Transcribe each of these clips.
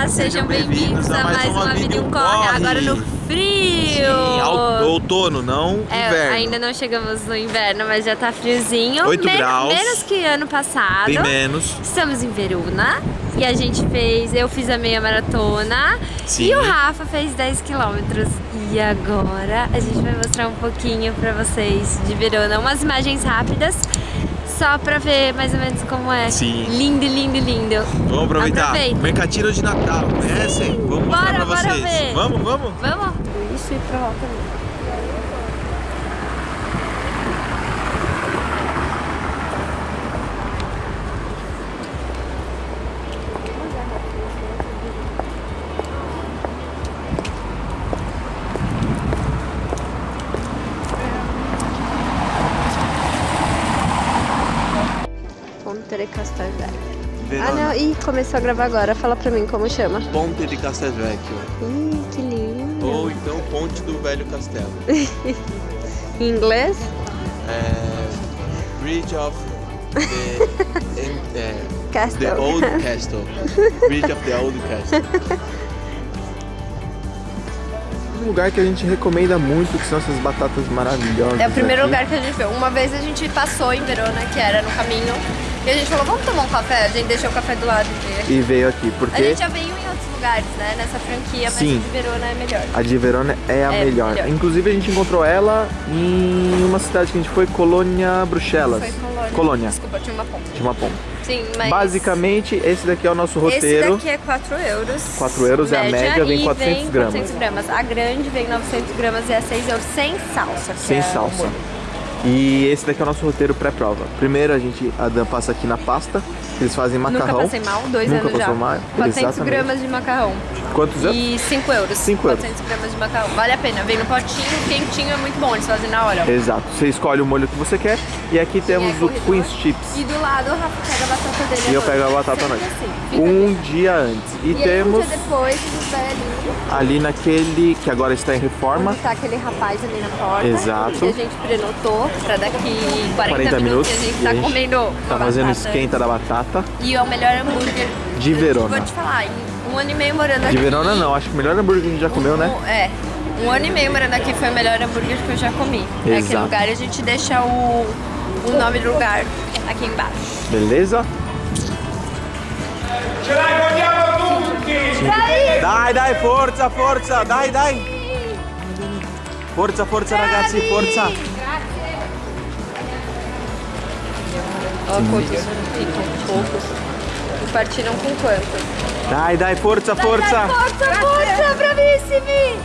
Olá, sejam bem-vindos a mais uma Vida em um Corre, agora no frio! Sim, outono, não É, inverno. ainda não chegamos no inverno, mas já tá friozinho. Oito graus. Menos que ano passado. Bem menos. Estamos em Verona e a gente fez, eu fiz a meia maratona Sim. e o Rafa fez 10 quilômetros. E agora a gente vai mostrar um pouquinho pra vocês de Verona, umas imagens rápidas, só pra ver mais ou menos como é. Sim. Lindo, lindo, lindo. Vamos aproveitar. Aproveita. Mercatino de Natal, conhecem? Vamos mostrar Bora, pra bora vocês. ver. Vamos, vamos? Vamos? Isso e pra lá também. De Castelvecchio. Ah, não. Ih, começou a gravar agora. Fala pra mim como chama. Ponte de Castelvecchio. Ih, que lindo. Ou então Ponte do Velho Castelo. Em inglês? É, Bridge of the, em- é, Castle. the Old Castle. Bridge of the Old Castle. Um lugar que a gente recomenda muito, que são essas batatas maravilhosas. É o primeiro aqui. lugar que a gente viu. Uma vez a gente passou em Verona, que era no caminho, e a gente falou, vamos tomar um café? A gente deixou o café do lado e veio aqui. E veio aqui, A porque gente já veio em outros lugares, né? Nessa franquia, mas Sim. a de Verona é melhor. a de Verona é a É, melhor. melhor. Inclusive a gente encontrou ela em uma cidade que a gente foi, Colônia Bruxelas. Foi Colônia. Colônia, Desculpa, tinha uma ponta. de uma ponta. Sim, mas... Basicamente, esse daqui é o nosso roteiro. Esse daqui é 4 euros. 4 euros é a média, vem e 400 vem gramas. 400 gramas. A grande vem 900 gramas e é 6 euros sem salsa. Sem é salsa. E esse daqui é o nosso roteiro pré-prova. Primeiro a gente, a Dan passa aqui na pasta, eles fazem macarrão. Nunca passei mal, dois Nunca anos já. mal? 400 Exatamente. gramas de macarrão. Quantos anos? E 5 euros. Cinco euros. 400 gramas de macarrão. Vale a pena. Vem no potinho, quentinho, é muito bom. Eles fazem na hora. ó. Exato. Você escolhe o molho que você quer. E aqui temos é o. Queen's Chips. E do lado o Rafa pega a batata dele. E eu pego a batata noite. assim, Um ali. dia antes. E, E aí, um temos dia depois, velhinhos, ali naquele que agora está em reforma. onde tá aquele rapaz ali na porta. Exato. Que a gente prenotou pra daqui 40, 40 minutos. a gente tá gente comendo Tá fazendo batata. esquenta da batata. E é o melhor hambúrguer De Verona. Vou te falar, um ano e meio morando aqui. De Verona não, acho que o melhor hambúrguer que a gente já comeu, né? É. Um ano e meio morando aqui foi o melhor hambúrguer que eu já comi. É Exato. lugar e a gente deixa o, o nome do lugar aqui embaixo. Beleza? Dai, dai, forza, forza, dai, dai. Forza, forza ragazzi, forza. Quantos ficam poucos. E partiram com quantos? Dai, dai, forza, forza. Força, força, bravissimi!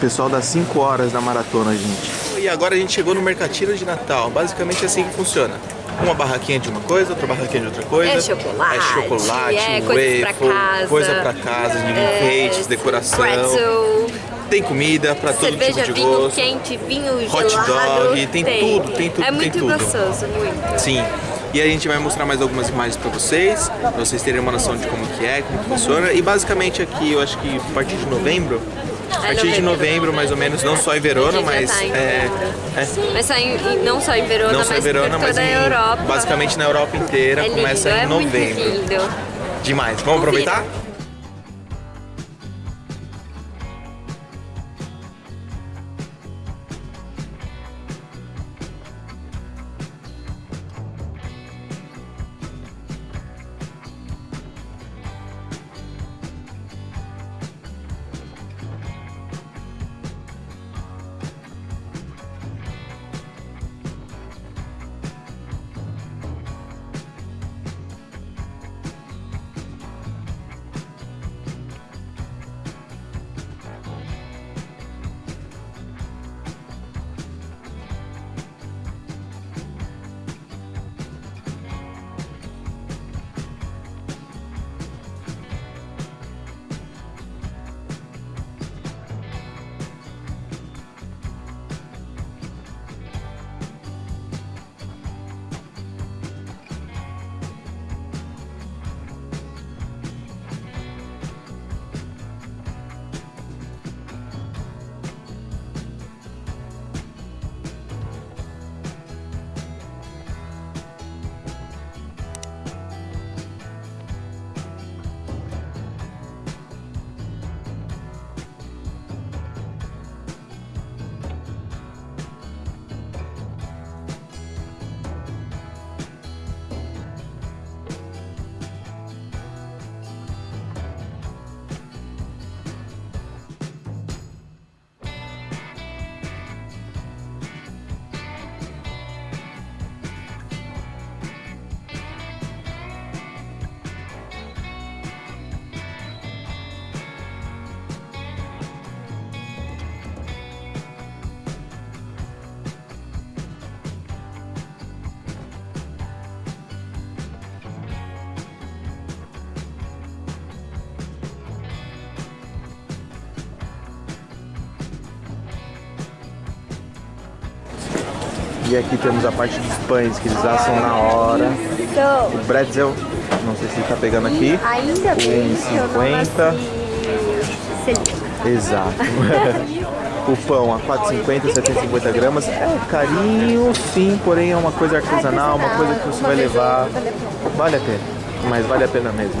Pessoal das 5 horas da maratona, gente. E agora a gente chegou no Mercatino de Natal. Basicamente é assim que funciona. Uma barraquinha de uma coisa, outra barraquinha de outra coisa. É chocolate, É chocolate, é coisas pra waffle, casa. coisa pra casa, de enfeites, decoração. Pretzel, Tem comida pra todo cerveja, tipo de vinho gosto. quente, vinho Hot gelado. dog, tem tudo, tem tudo, É tem muito tudo. gostoso, muito. Sim. E a gente vai mostrar mais algumas imagens pra vocês, pra vocês terem uma noção de como que é, como que funciona. E basicamente aqui, eu acho que a partir de novembro, a partir de novembro. novembro mais ou menos, não só em Verona, mas tá em é, novembro. é, Mas só em, em- não só em Verona, não só em mas Verona, mas em, Europa. basicamente na Europa inteira, é lindo, começa em é muito novembro. lindo. Demais. Vamos Confira. aproveitar? E aqui temos a parte dos pães que eles assam na hora. O bretzel, não sei se tá pegando aqui. Ainda bem que eu não 1,50. nasci celíaca. Exato. o pão a 4,50, 750 gramas. É carinho, sim, porém é uma coisa artesanal, uma coisa que você vai levar. Vale a pena, mas vale a pena mesmo.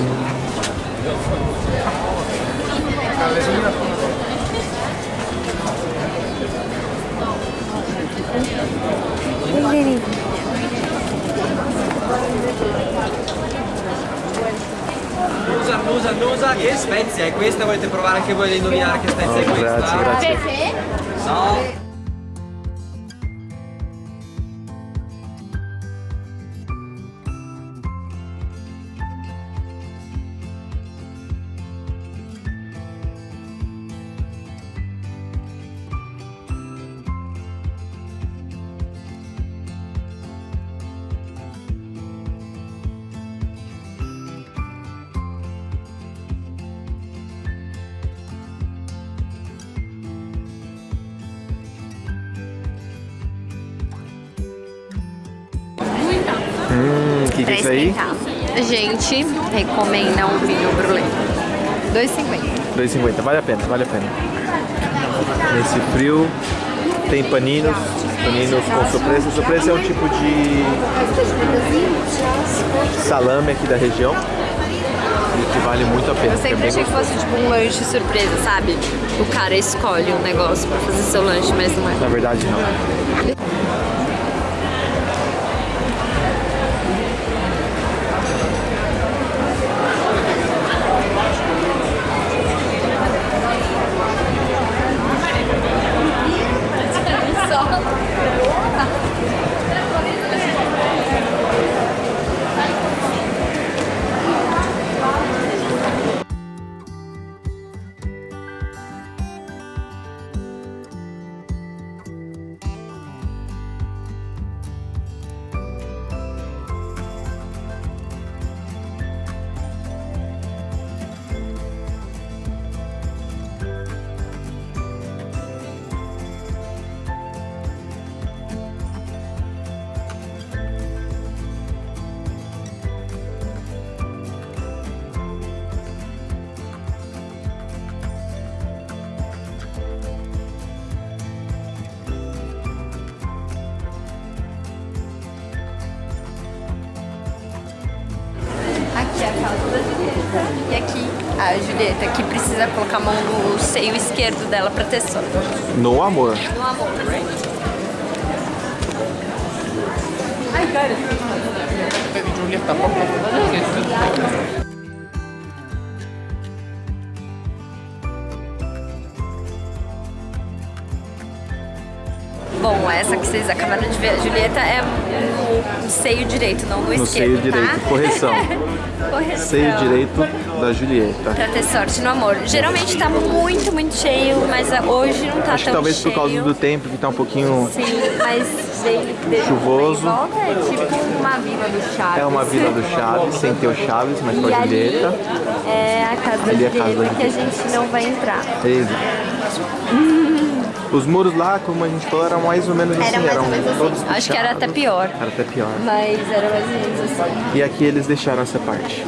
Annusa, annusa, annusa, che spezia è questa? Volete provare anche voi ad indovinare che spezia è Oh, questa? grazie, grazie. No. Que, que é isso aí? Gente recomenda um vinho brulé. 2,50. 2,50, vale a pena, vale a pena. Nesse frio tem paninos, paninos com surpresa. Surpresa é um tipo de salame aqui da região e que vale muito a pena. Eu é sempre bem achei que fosse tipo um lanche surpresa, sabe? O cara escolhe um negócio pra fazer seu lanche, mas não é. Na verdade não. A Julieta, que precisa colocar a mão no seio esquerdo dela pra ter sono. No amor. No amor. Bom, essa que vocês acabaram de ver, a Julieta, é no seio direito, não no, No esquerdo, seio direito, tá? correção. Correção. Seio direito da Julieta. Pra ter sorte no amor. Geralmente tá muito, muito cheio, mas hoje não tá Acho tão talvez cheio. por causa do tempo que tá um pouquinho. Sim, mas dele, dele Chuvoso. volta é tipo uma vila do Chaves. É uma vila do Chaves, sem ter o Chaves, mas com E a ali Julieta. é a casa da Ali é a Julieta que a gente não vai entrar. Exato. Os muros lá, como a gente falou, eram mais ou menos assim. Era mais eram ou menos assim. todos Acho que era até pior. Era até pior. Mas era mais ou menos assim. E aqui eles deixaram essa parte.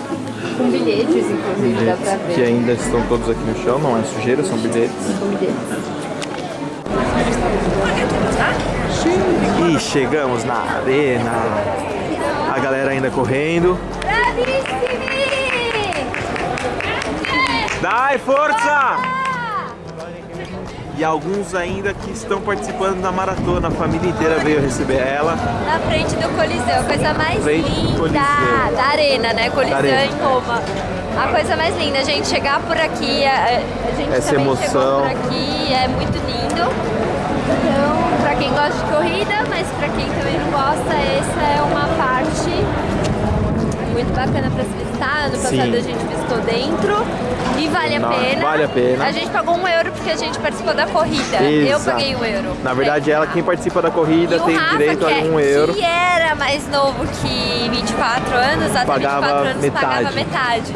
Com bilhetes, inclusive, dá pra Que ver. ainda estão todos aqui no chão, não é sujeira, são bilhetes. Com bilhetes. E chegamos na arena. A galera ainda correndo. Dai, força! E alguns ainda que estão participando da maratona. A família inteira veio receber ela. Na frente do Coliseu, a coisa mais Frente linda da arena, né? Coliseu arena. em Roma. A coisa mais linda, a gente chegar por aqui, a, a gente Essa também emoção. chegou por aqui, é muito lindo. Então, pra quem gosta de corrida, mas pra quem também não gosta, essa é uma parte muito bacana pra se visitar. Ano Sim. passado a gente visitou dentro e vale a Não, pena. vale a pena. A gente pagou um euro porque a gente participou da corrida. Eu Exato. paguei um euro. Na verdade, ela, quem participa da corrida, tem Rafa, direito a é- um euro. que era mais novo que 24 anos, até Pagava 24 anos pagava metade.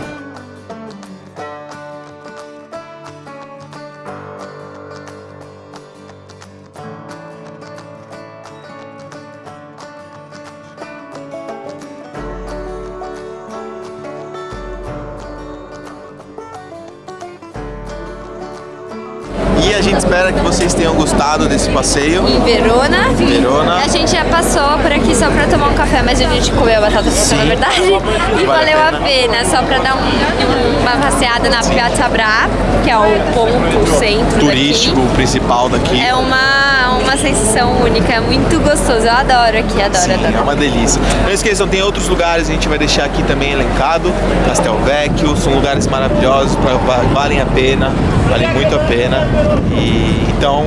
E espera que vocês tenham gostado desse passeio. Em Verona. Verona. A gente já passou por aqui só pra tomar um café, mas a gente comeu batata frita, na verdade. E Vale valeu a a pena, só pra dar um- uma passeada na Piazza Bra, que é o ponto centro Turístico principal daqui. daqui. É uma, uma sensação única, é muito gostoso. Eu adoro aqui, adoro, Sim, adoro. é uma delícia. Não esqueçam, tem outros lugares, a gente vai deixar aqui também elencado. Castelvecchio, são lugares maravilhosos, pra, va- valem a pena, valem muito a pena. E então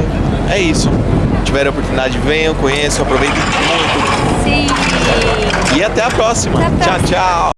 é isso. Se tiverem a oportunidade, venham, conheçam, aproveitem muito. Sim. E até a próxima. Até a próxima. Tchau, tchau.